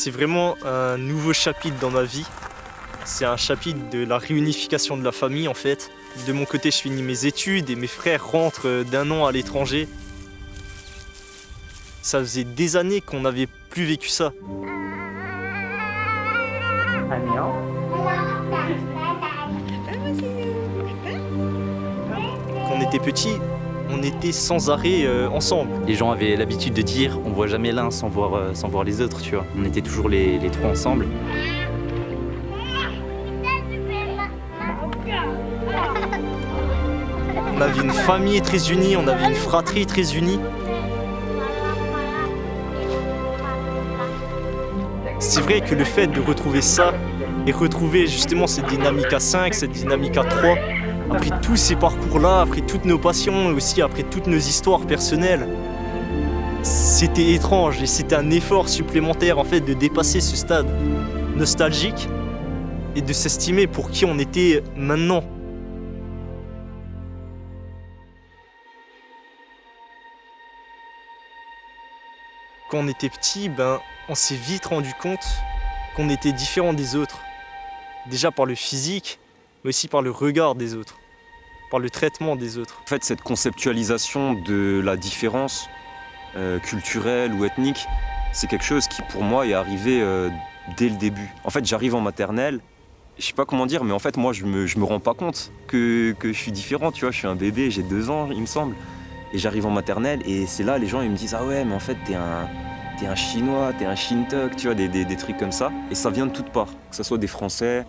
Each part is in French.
C'est vraiment un nouveau chapitre dans ma vie. C'est un chapitre de la réunification de la famille en fait. De mon côté, je finis mes études et mes frères rentrent d'un an à l'étranger. Ça faisait des années qu'on n'avait plus vécu ça. Quand on était petit, on était sans arrêt euh, ensemble. Les gens avaient l'habitude de dire on voit jamais l'un sans voir, euh, sans voir les autres, tu vois. On était toujours les, les trois ensemble. On avait une famille très unie, on avait une fratrie très unie. C'est vrai que le fait de retrouver ça et retrouver justement cette dynamique à 5, cette dynamique à 3, après tous ces parcours-là, après toutes nos passions et aussi après toutes nos histoires personnelles, c'était étrange et c'était un effort supplémentaire en fait de dépasser ce stade nostalgique et de s'estimer pour qui on était maintenant. Quand on était petit, ben, on s'est vite rendu compte qu'on était différent des autres. Déjà par le physique, mais aussi par le regard des autres, par le traitement des autres. En fait, cette conceptualisation de la différence euh, culturelle ou ethnique, c'est quelque chose qui pour moi est arrivé euh, dès le début. En fait, j'arrive en maternelle, je sais pas comment dire, mais en fait, moi, je me, je me rends pas compte que, que je suis différent, tu vois. Je suis un bébé, j'ai deux ans, il me semble. Et j'arrive en maternelle, et c'est là, les gens, ils me disent « Ah ouais, mais en fait, t'es un, t'es un chinois, t'es un shintok, tu vois, des, des, des trucs comme ça. Et ça vient de toutes parts, que ce soit des Français,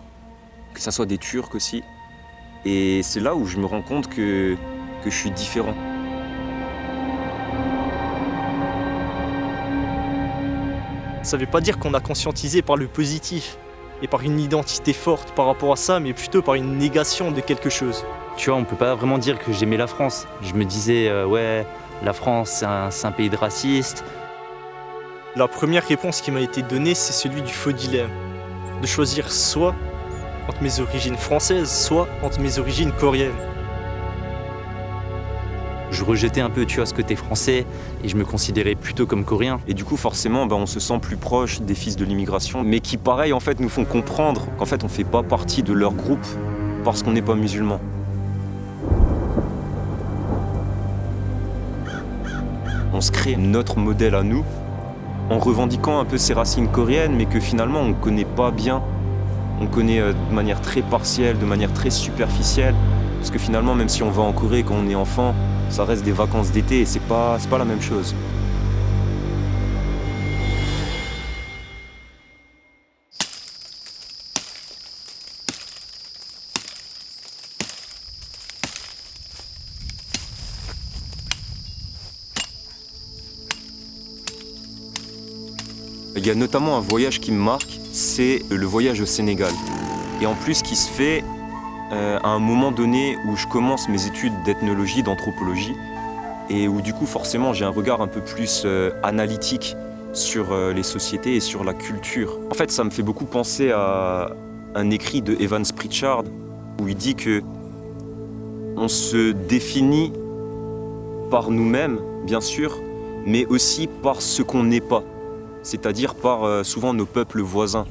que ce soit des Turcs aussi. Et c'est là où je me rends compte que, que je suis différent. Ça veut pas dire qu'on a conscientisé par le positif et par une identité forte par rapport à ça, mais plutôt par une négation de quelque chose. Tu vois, on peut pas vraiment dire que j'aimais la France. Je me disais, euh, ouais, la France, c'est un, c'est un pays de racistes. La première réponse qui m'a été donnée, c'est celui du faux dilemme. De choisir soit entre mes origines françaises, soit entre mes origines coréennes. Je rejetais un peu, tu vois, ce côté français et je me considérais plutôt comme coréen. Et du coup, forcément, ben, on se sent plus proche des fils de l'immigration, mais qui, pareil, en fait, nous font comprendre qu'en fait, on fait pas partie de leur groupe parce qu'on n'est pas musulman. On se crée notre modèle à nous en revendiquant un peu ses racines coréennes, mais que finalement, on ne connaît pas bien. On connaît euh, de manière très partielle, de manière très superficielle. Parce que finalement, même si on va en Corée quand on est enfant, ça reste des vacances d'été et c'est pas, pas la même chose. Il y a notamment un voyage qui me marque, c'est le voyage au Sénégal. Et en plus qui se fait euh, à un moment donné où je commence mes études d'ethnologie, d'anthropologie, et où du coup forcément j'ai un regard un peu plus euh, analytique sur euh, les sociétés et sur la culture. En fait ça me fait beaucoup penser à un écrit de Evans Pritchard où il dit que on se définit par nous-mêmes, bien sûr, mais aussi par ce qu'on n'est pas, c'est-à-dire par euh, souvent nos peuples voisins.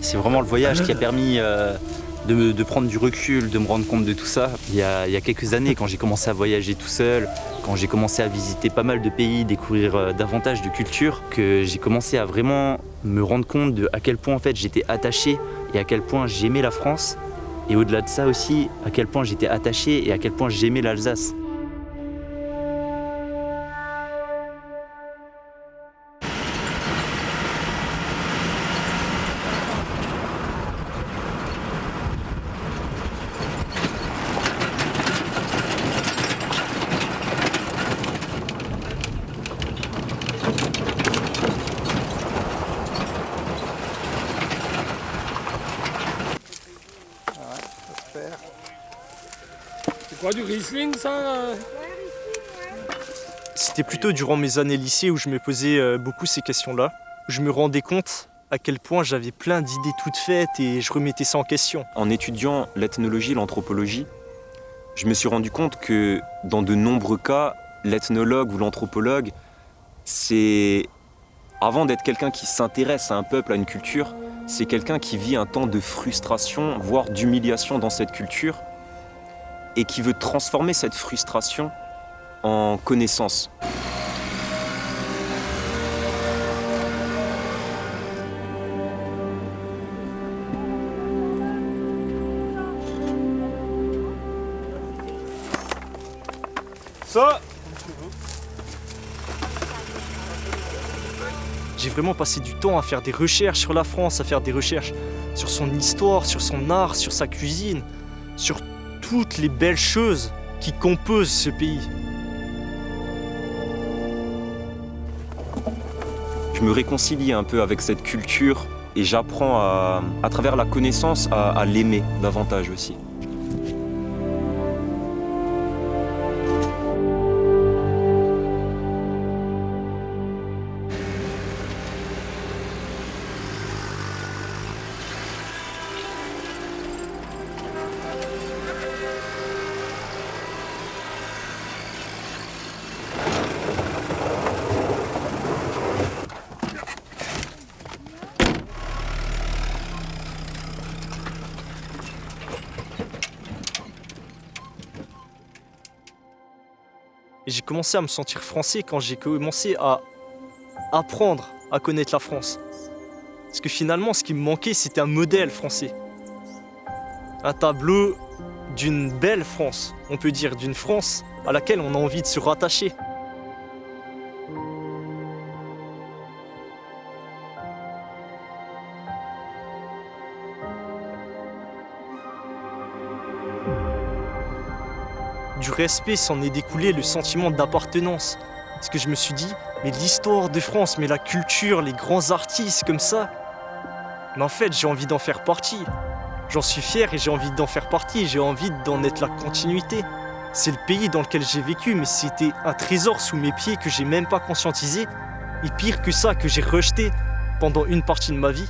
C'est vraiment le voyage qui a permis euh, de, prendre du recul, de me rendre compte de tout ça. Il y a quelques années, quand j'ai commencé à voyager tout seul, quand j'ai commencé à visiter pas mal de pays, découvrir euh, davantage de cultures, que j'ai commencé à vraiment me rendre compte de à quel point en fait j'étais attaché et à quel point j'aimais la France. Et au-delà de ça aussi, à quel point j'étais attaché et à quel point j'aimais l'Alsace. C'est quoi du Riesling ça euh? C'était plutôt durant mes années lycée où je me posais euh, beaucoup ces questions-là. Où je me rendais compte à quel point j'avais plein d'idées toutes faites et je remettais ça en question. En étudiant l'ethnologie, l'anthropologie, je me suis rendu compte que dans de nombreux cas, l'ethnologue ou l'anthropologue, c'est avant d'être quelqu'un qui s'intéresse à un peuple, à une culture, c'est quelqu'un qui vit un temps de frustration, voire d'humiliation dans cette culture, et qui veut transformer cette frustration en connaissance. J'ai vraiment passé du temps à faire des recherches sur la France, à faire des recherches sur son histoire, sur son art, sur sa cuisine, sur toutes les belles choses qui composent ce pays. Je me réconcilie un peu avec cette culture et j'apprends à, à travers la connaissance à, à l'aimer davantage aussi. Et j'ai commencé à me sentir français quand j'ai commencé à apprendre à connaître la France. Parce que finalement, ce qui me manquait, c'était un modèle français. Un tableau d'une belle France, on peut dire d'une France à laquelle on a envie de se rattacher. S'en est découlé le sentiment d'appartenance. Parce que je me suis dit, mais l'histoire de France, mais la culture, les grands artistes comme ça, mais en fait j'ai envie d'en faire partie. J'en suis fier et j'ai envie d'en faire partie, j'ai envie d'en être la continuité. C'est le pays dans lequel j'ai vécu, mais c'était un trésor sous mes pieds que j'ai même pas conscientisé. Et pire que ça, que j'ai rejeté pendant une partie de ma vie.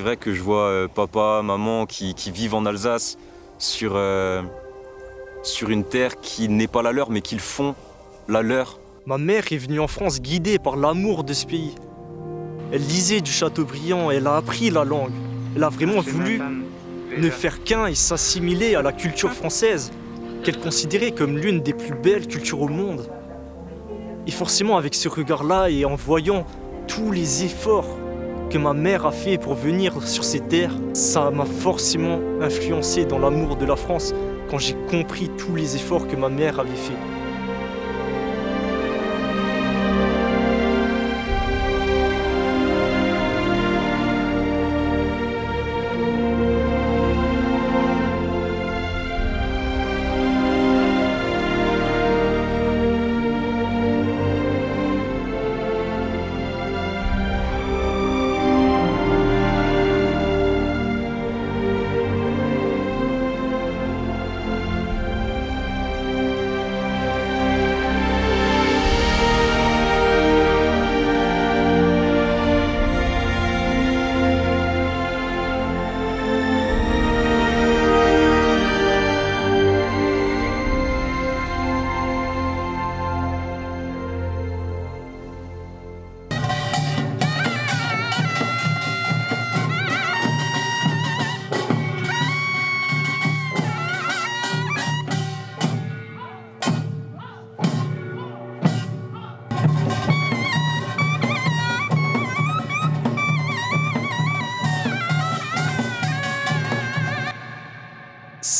C'est vrai que je vois euh, papa, maman qui, qui vivent en Alsace sur, euh, sur une terre qui n'est pas la leur mais qu'ils font la leur. Ma mère est venue en France guidée par l'amour de ce pays. Elle lisait du Chateaubriand, elle a appris la langue. Elle a vraiment voulu ne faire qu'un et s'assimiler à la culture française, qu'elle considérait comme l'une des plus belles cultures au monde. Et forcément, avec ce regard-là et en voyant tous les efforts que ma mère a fait pour venir sur ces terres, ça m'a forcément influencé dans l'amour de la France quand j'ai compris tous les efforts que ma mère avait fait.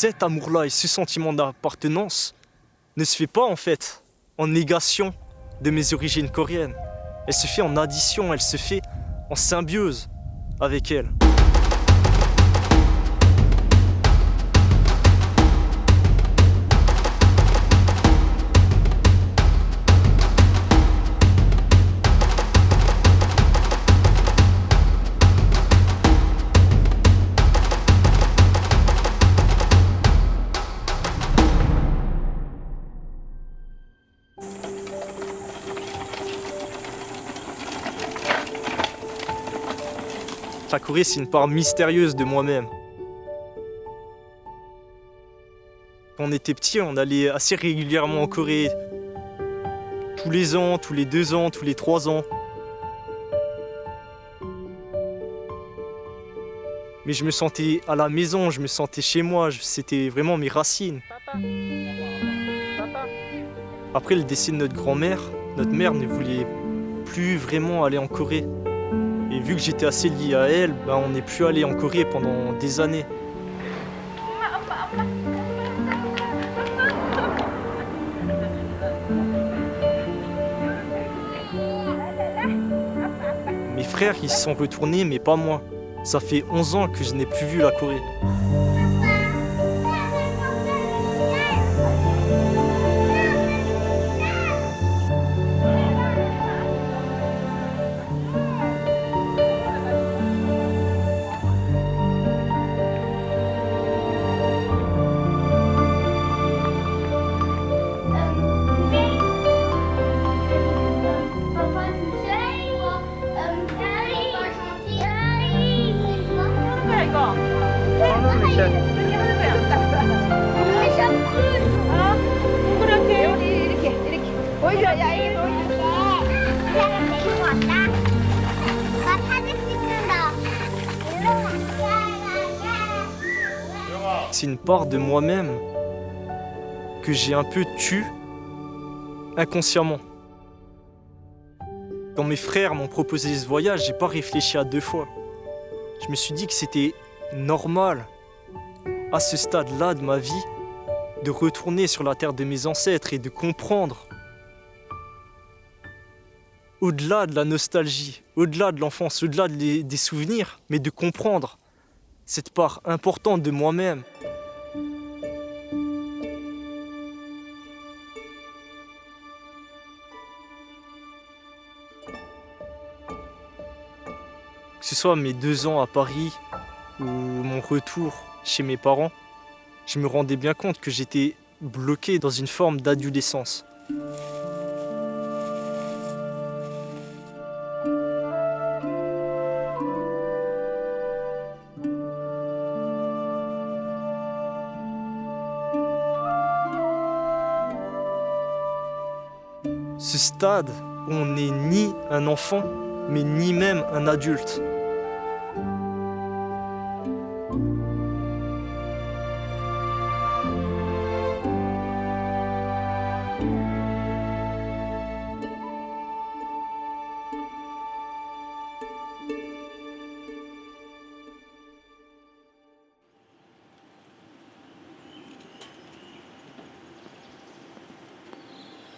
Cet amour-là et ce sentiment d'appartenance ne se fait pas en fait en négation de mes origines coréennes. Elle se fait en addition, elle se fait en symbiose avec elle. C'est une part mystérieuse de moi-même. Quand on était petit, on allait assez régulièrement en Corée. Tous les ans, tous les deux ans, tous les trois ans. Mais je me sentais à la maison, je me sentais chez moi, c'était vraiment mes racines. Après le décès de notre grand-mère, notre mère ne voulait plus vraiment aller en Corée. Vu que j'étais assez lié à elle, ben on n'est plus allé en Corée pendant des années. Mes frères, ils se sont retournés, mais pas moi. Ça fait 11 ans que je n'ai plus vu la Corée. C'est une part de moi-même que j'ai un peu tue inconsciemment. Quand mes frères m'ont proposé ce voyage, j'ai pas réfléchi à deux fois. Je me suis dit que c'était normal, à ce stade-là de ma vie, de retourner sur la terre de mes ancêtres et de comprendre, au-delà de la nostalgie, au-delà de l'enfance, au-delà des souvenirs, mais de comprendre cette part importante de moi-même. Que ce soit mes deux ans à Paris ou mon retour chez mes parents, je me rendais bien compte que j'étais bloqué dans une forme d'adolescence. Ce stade où on n'est ni un enfant, mais ni même un adulte.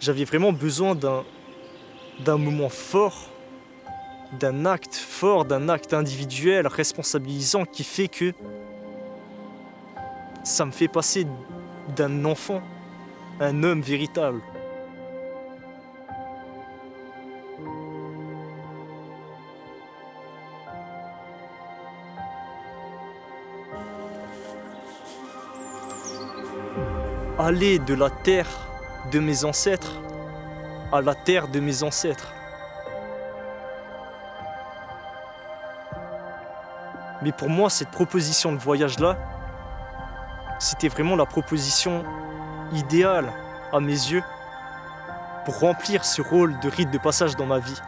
J'avais vraiment besoin d'un moment fort, d'un acte fort, d'un acte individuel, responsabilisant qui fait que ça me fait passer d'un enfant à un homme véritable. Aller de la terre de mes ancêtres à la terre de mes ancêtres. Mais pour moi, cette proposition de voyage-là, c'était vraiment la proposition idéale à mes yeux pour remplir ce rôle de rite de passage dans ma vie.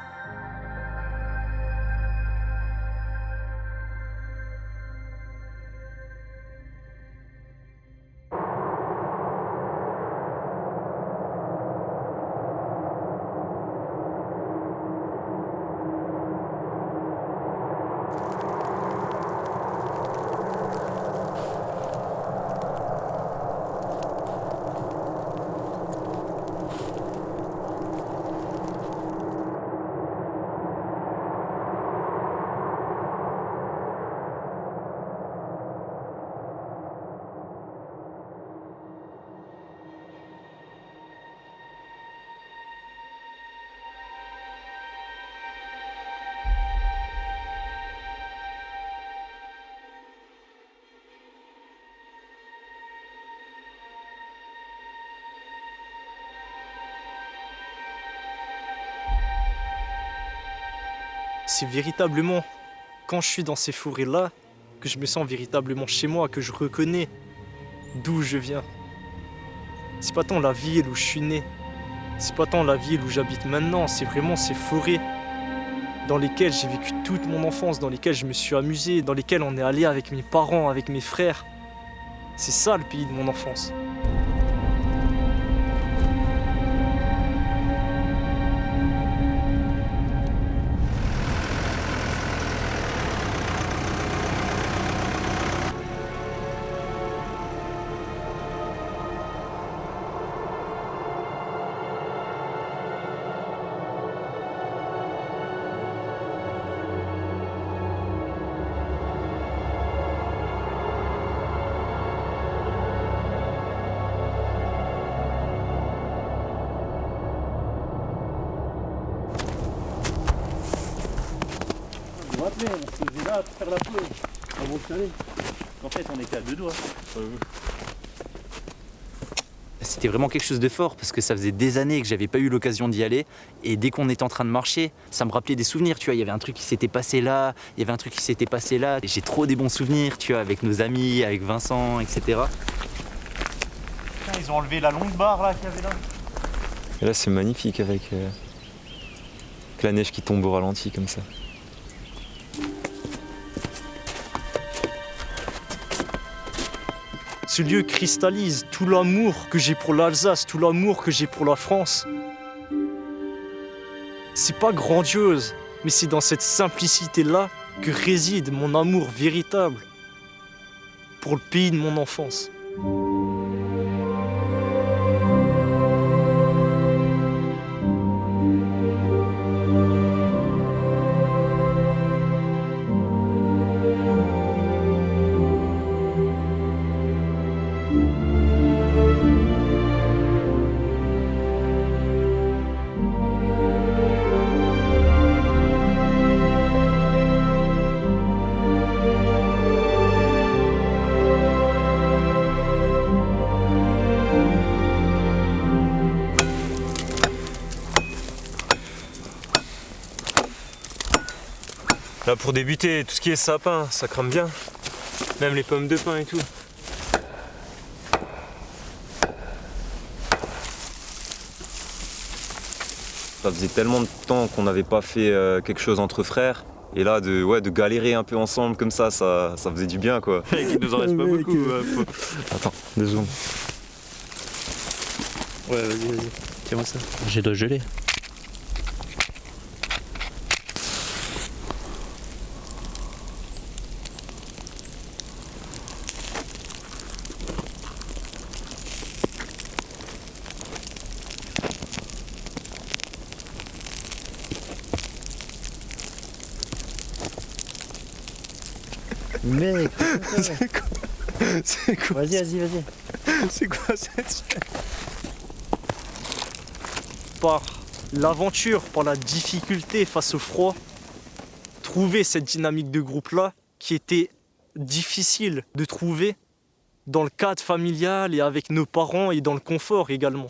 C'est véritablement quand je suis dans ces forêts-là que je me sens véritablement chez moi, que je reconnais d'où je viens. C'est pas tant la ville où je suis né, c'est pas tant la ville où j'habite maintenant, c'est vraiment ces forêts dans lesquelles j'ai vécu toute mon enfance, dans lesquelles je me suis amusé, dans lesquelles on est allé avec mes parents, avec mes frères. C'est ça le pays de mon enfance. Vous vous rappelez, on se faisait là pour faire la. Avant caler. En fait, on était à deux doigts. C'était vraiment quelque chose de fort parce que ça faisait des années que j'avais pas eu l'occasion d'y aller et dès qu'on était en train de marcher, ça me rappelait des souvenirs, tu vois, il y avait un truc qui s'était passé là, il y avait un truc qui s'était passé là. Et J'ai trop des bons souvenirs, tu vois, avec nos amis, avec Vincent, etc. Ils ont enlevé la longue barre là qu'il y avait là. Et là, c'est magnifique avec, euh, avec la neige qui tombe au ralenti comme ça. Ce lieu cristallise tout l'amour que j'ai pour l'Alsace, tout l'amour que j'ai pour la France. C'est pas grandiose, mais c'est dans cette simplicité-là que réside mon amour véritable pour le pays de mon enfance. Pour débuter, tout ce qui est sapin, ça crame bien. Même les pommes de pin et tout. Ça faisait tellement de temps qu'on n'avait pas fait euh, quelque chose entre frères. Et là, de, ouais, de galérer un peu ensemble comme ça, ça, ça faisait du bien quoi. Il nous en reste pas beaucoup. faut- Attends, deux secondes. Ouais, vas-y, vas-y. Tiens-moi ça. J'ai de gelé. Mec, C'est quoi, vas-y, vas-y, vas-y. c'est quoi cette Par l'aventure, par la difficulté face au froid, trouver cette dynamique de groupe-là qui était difficile de trouver dans le cadre familial et avec nos parents et dans le confort également.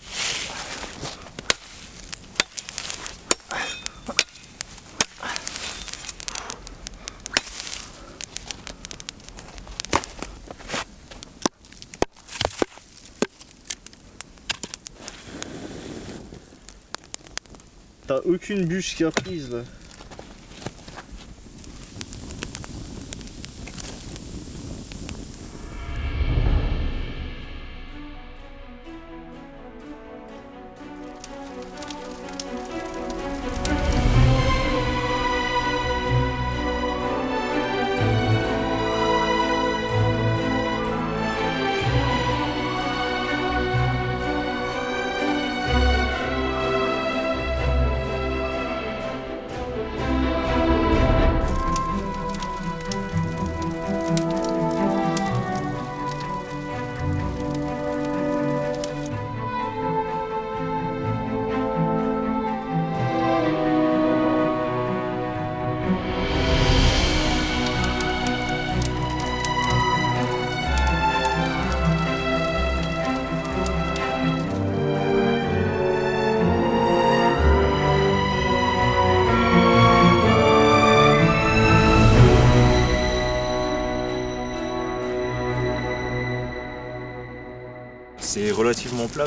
Aucune bûche qui a prise là.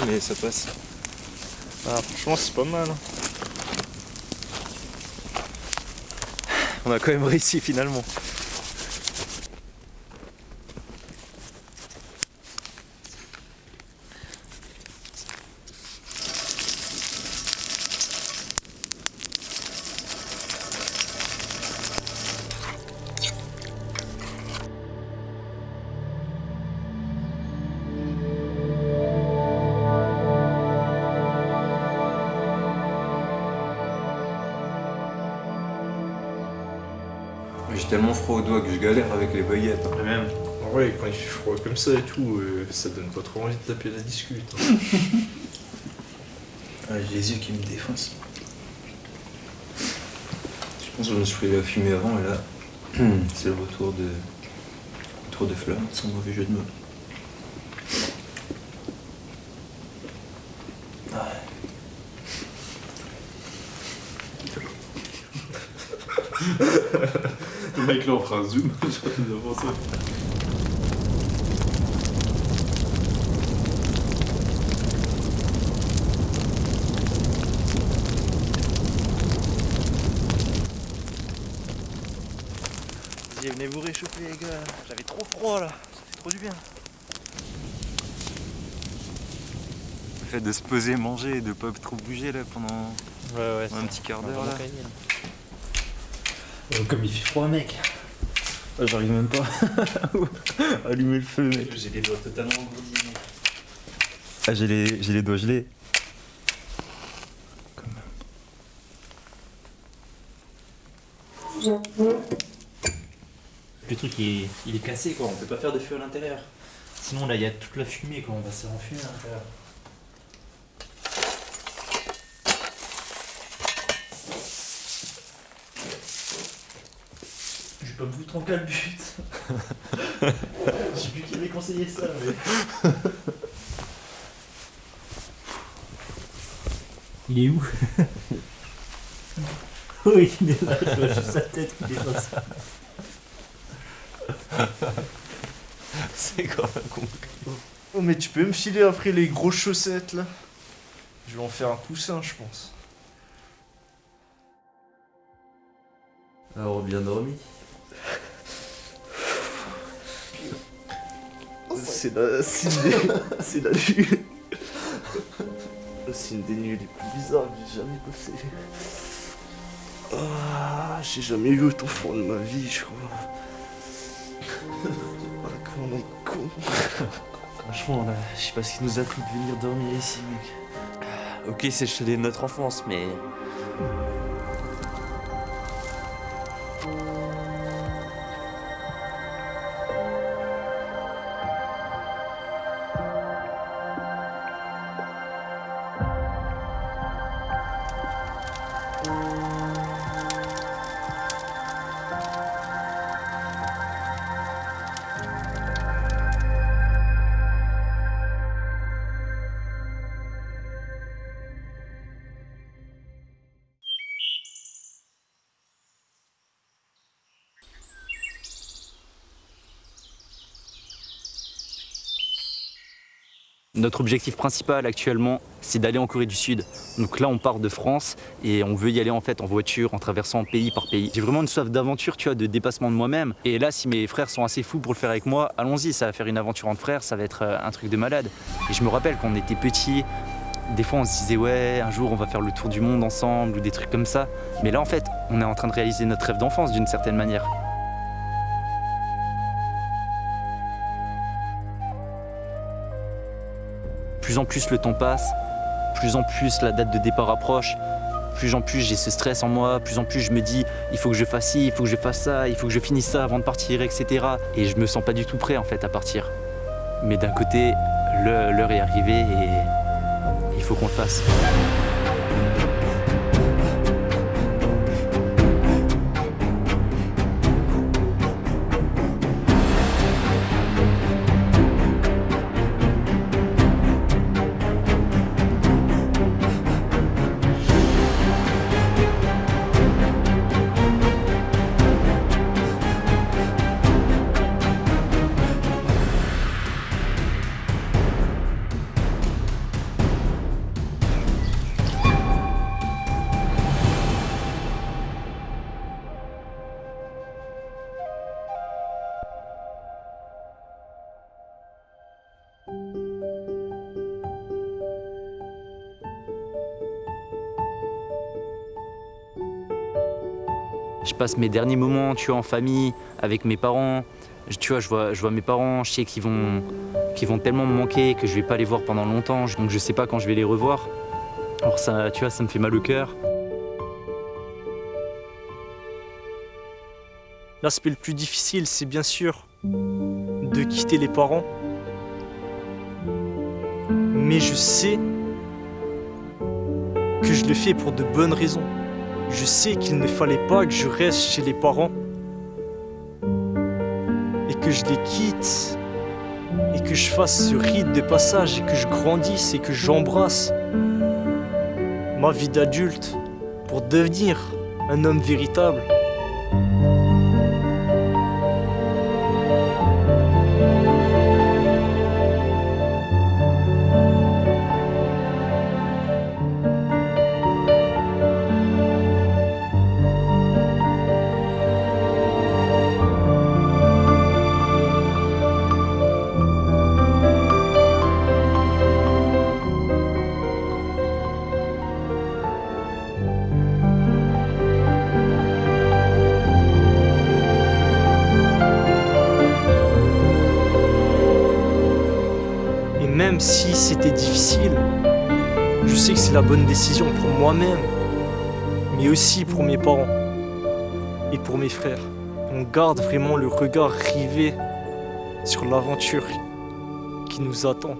Mais ça passe. Ah, franchement, c'est pas mal. hein. On a quand même réussi finalement. Tellement froid aux doigts que je galère avec les baguettes. hein. même. En vrai, quand il fait froid comme ça et tout, euh, ça donne pas trop envie de taper la discute. hein. Ah, j'ai les yeux qui me défoncent. Je pense que je me suis pris la fumée avant et là, c'est le retour de. retour de fleurs, sans mauvais jeu de mots. Là on fera un zoom. Vas-y, venez vous réchauffer les gars, j'avais trop froid là, ça fait trop du bien. Le fait de se poser, manger et de pas trop bouger là pendant Ouais ouais, un petit quart d'heure là. Comme il fait froid, mec. Ah, J'arrive même pas à allumer le feu, mec. J'ai les doigts totalement engourdis. Ah, j'ai les, j'ai les doigts gelés. Le truc il est, il est cassé quoi, on peut pas faire de feu à l'intérieur. Sinon là il y a toute la fumée quoi, on va se faire enfumer à l'intérieur. Je vais pas me foutre en calbute. Je sais plus qui conseillé ça mais. Il est où? Oui il est là, je vois juste sa tête qui dépasse. C'est quand même compliqué. Oh mais tu peux me filer après les grosses chaussettes là Je vais en faire un coussin je pense. Alors bien dormi? C'est la... C'est la nuit. C'est une des nuits les plus bizarres que j'ai jamais passé. Ah, j'ai jamais eu autant froid de ma vie, je crois. Ah, comment on est con. Franchement là, je sais pas ce qui nous a pris de venir dormir ici mec. Ok, c'est le chalet de notre enfance, mais Notre objectif principal actuellement, c'est d'aller en Corée du Sud. Donc là, on part de France et on veut y aller en fait en voiture, en traversant pays par pays. J'ai vraiment une soif d'aventure, tu vois, de dépassement de moi-même. Et là, si mes frères sont assez fous pour le faire avec moi, allons-y, ça va faire une aventure entre frères, ça va être euh, un truc de malade. Et je me rappelle quand on était petits, des fois on se disait ouais, un jour on va faire le tour du monde ensemble ou des trucs comme ça. Mais là, en fait, on est en train de réaliser notre rêve d'enfance d'une certaine manière. Plus en plus le temps passe, plus en plus la date de départ approche, plus en plus j'ai ce stress en moi, plus en plus je me dis il faut que je fasse ci, il faut que je fasse ça, il faut que je finisse ça avant de partir, etc. Et je me sens pas du tout prêt en fait à partir. Mais d'un côté, l'heure est arrivée et il faut qu'on le fasse. Passe mes derniers moments, en famille, avec mes parents. Je- Tu vois, je vois, mes parents, je sais qu'ils vont, vont tellement me manquer que je vais pas les voir pendant longtemps, donc je sais pas quand je vais les revoir. Alors ça, tu vois, ça me fait mal au cœur. L'aspect le plus difficile, c'est bien sûr de quitter les parents. Mais je sais que je le fais pour de bonnes raisons. Je sais qu'il ne fallait pas que je reste chez les parents et que je les quitte et que je fasse ce rite de passage et que je grandisse et que j'embrasse ma vie d'adulte pour devenir un homme véritable. Si c'était difficile, je sais que c'est la bonne décision pour moi-même, mais aussi pour mes parents et pour mes frères. On garde vraiment le regard rivé sur l'aventure qui nous attend.